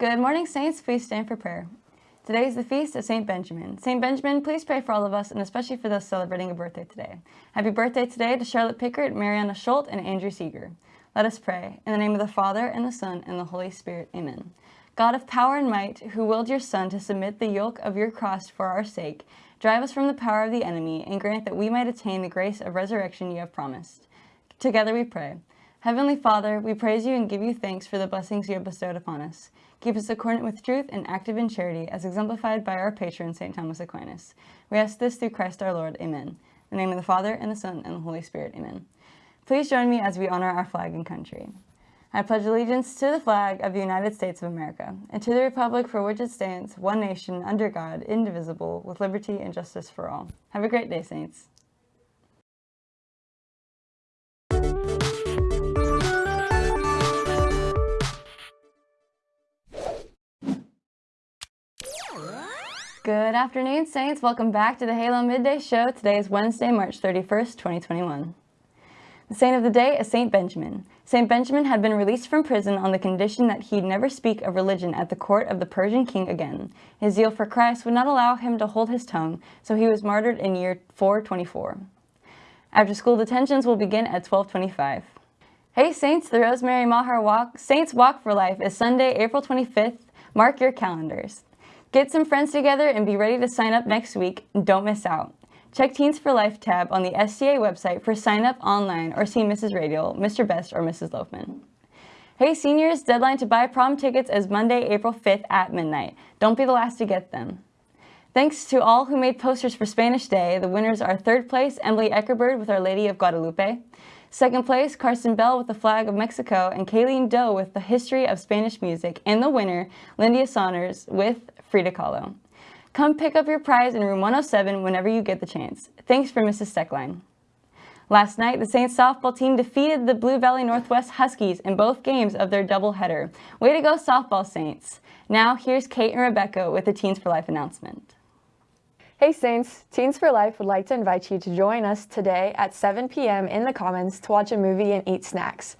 Good morning, Saints. Please stand for prayer. Today is the feast of St. Benjamin. St. Benjamin, please pray for all of us and especially for those celebrating a birthday today. Happy birthday today to Charlotte Pickard, Mariana Schultz, and Andrew Seeger. Let us pray. In the name of the Father, and the Son, and the Holy Spirit. Amen. God of power and might, who willed your Son to submit the yoke of your cross for our sake, drive us from the power of the enemy and grant that we might attain the grace of resurrection you have promised. Together we pray. Heavenly Father, we praise you and give you thanks for the blessings you have bestowed upon us. Keep us accordant with truth and active in charity, as exemplified by our patron, St. Thomas Aquinas. We ask this through Christ our Lord. Amen. In the name of the Father, and the Son, and the Holy Spirit. Amen. Please join me as we honor our flag and country. I pledge allegiance to the flag of the United States of America, and to the republic for which it stands, one nation, under God, indivisible, with liberty and justice for all. Have a great day, Saints. Good afternoon, Saints. Welcome back to the Halo Midday Show. Today is Wednesday, March 31st, 2021. The saint of the day is Saint Benjamin. Saint Benjamin had been released from prison on the condition that he'd never speak of religion at the court of the Persian king again. His zeal for Christ would not allow him to hold his tongue, so he was martyred in year 424. After school detentions will begin at 1225. Hey Saints, the Rosemary Mahar Walk, Saints Walk for Life is Sunday, April 25th. Mark your calendars. Get some friends together and be ready to sign up next week. Don't miss out. Check Teens for Life tab on the STA website for sign up online or see Mrs. Radial, Mr. Best, or Mrs. Loafman. Hey seniors, deadline to buy prom tickets is Monday, April 5th at midnight. Don't be the last to get them. Thanks to all who made posters for Spanish Day. The winners are third place, Emily Eckerbird with Our Lady of Guadalupe. Second place, Carson Bell with the flag of Mexico and Kayleen Doe with the history of Spanish music. And the winner, Lindia Saunders with Frida Kahlo. Come pick up your prize in room 107 whenever you get the chance. Thanks for Mrs. Steckline. Last night, the Saints softball team defeated the Blue Valley Northwest Huskies in both games of their doubleheader. Way to go, softball Saints. Now, here's Kate and Rebecca with the Teens for Life announcement. Hey Saints, Teens for Life would like to invite you to join us today at 7 p.m. in the Commons to watch a movie and eat snacks.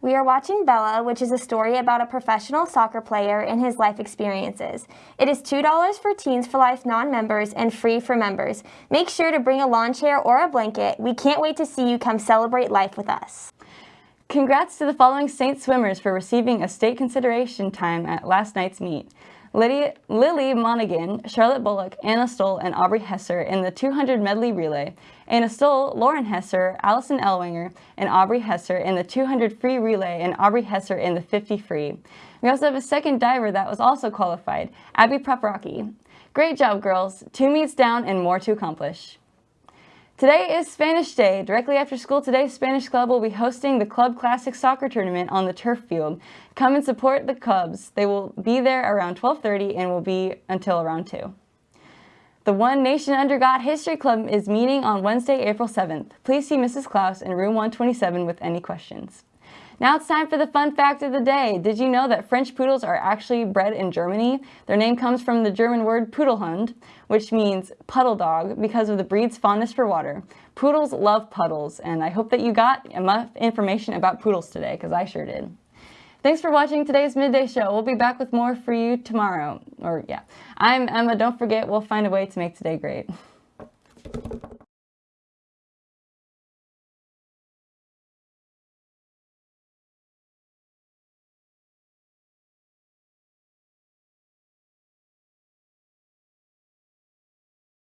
We are watching Bella, which is a story about a professional soccer player and his life experiences. It is $2 for Teens for Life non-members and free for members. Make sure to bring a lawn chair or a blanket. We can't wait to see you come celebrate life with us. Congrats to the following Saint swimmers for receiving a state consideration time at last night's meet. Lydia, Lily Monaghan, Charlotte Bullock, Anna Stoll, and Aubrey Hesser in the 200 medley relay. Anna Stoll, Lauren Hesser, Allison Elwinger, and Aubrey Hesser in the 200 free relay, and Aubrey Hesser in the 50 free. We also have a second diver that was also qualified, Abby Paprocki. Great job, girls. Two meets down and more to accomplish. Today is Spanish Day. Directly after school today, Spanish Club will be hosting the Club Classic Soccer Tournament on the turf field. Come and support the Cubs. They will be there around 12.30 and will be until around 2. The One Nation Under God History Club is meeting on Wednesday, April 7th. Please see Mrs. Klaus in room 127 with any questions. Now it's time for the fun fact of the day. Did you know that French poodles are actually bred in Germany? Their name comes from the German word Pudelhund, which means puddle dog because of the breed's fondness for water. Poodles love puddles, and I hope that you got enough information about poodles today, because I sure did. Thanks for watching today's Midday Show. We'll be back with more for you tomorrow. Or, yeah. I'm Emma. Don't forget, we'll find a way to make today great.